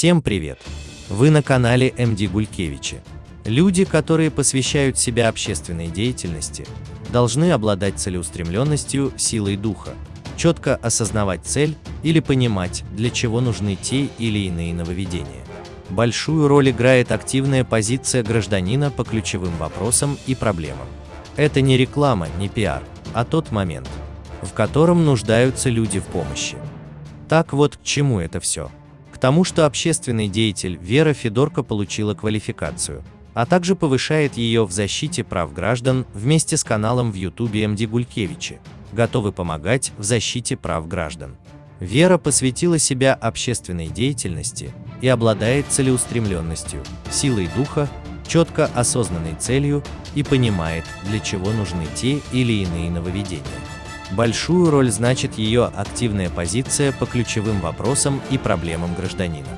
Всем привет! Вы на канале МД Гулькевича. Люди, которые посвящают себя общественной деятельности, должны обладать целеустремленностью, силой духа, четко осознавать цель или понимать, для чего нужны те или иные нововведения. Большую роль играет активная позиция гражданина по ключевым вопросам и проблемам. Это не реклама, не пиар, а тот момент, в котором нуждаются люди в помощи. Так вот, к чему это все? Тому, что общественный деятель Вера Федорко получила квалификацию, а также повышает ее в защите прав граждан вместе с каналом в Ютубе МД Гулькевичи, готовы помогать в защите прав граждан. Вера посвятила себя общественной деятельности и обладает целеустремленностью, силой духа, четко осознанной целью и понимает, для чего нужны те или иные нововведения. Большую роль значит ее активная позиция по ключевым вопросам и проблемам гражданина.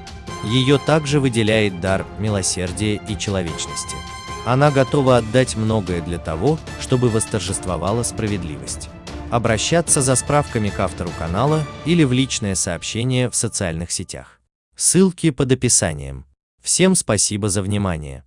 Ее также выделяет дар милосердия и человечности. Она готова отдать многое для того, чтобы восторжествовала справедливость. Обращаться за справками к автору канала или в личное сообщение в социальных сетях. Ссылки под описанием. Всем спасибо за внимание.